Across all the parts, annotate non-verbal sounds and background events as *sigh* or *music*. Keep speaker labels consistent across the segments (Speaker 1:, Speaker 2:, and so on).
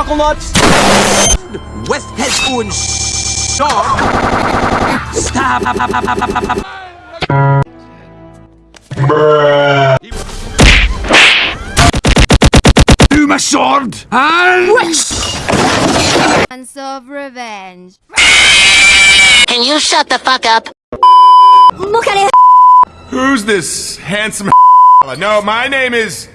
Speaker 1: Think fast, Chuckle Nuts!
Speaker 2: West Head und Shaw.
Speaker 1: Stop!
Speaker 3: Do my sword and
Speaker 4: Sense of revenge.
Speaker 5: Can you shut the fuck up?
Speaker 6: Look at it!
Speaker 7: Who's this handsome *laughs* No, my name is.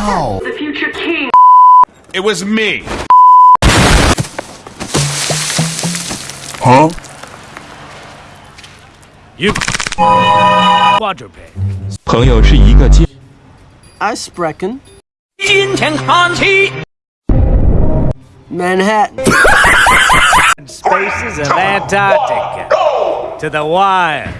Speaker 6: Wow!
Speaker 7: It was me.
Speaker 3: Huh?
Speaker 1: You. Quadruped.
Speaker 8: 朋友是一个金
Speaker 2: I sprechen.
Speaker 1: 金钱看齐
Speaker 2: Manhattan. *laughs*
Speaker 1: Spaces of Antarctica. To the wire. What the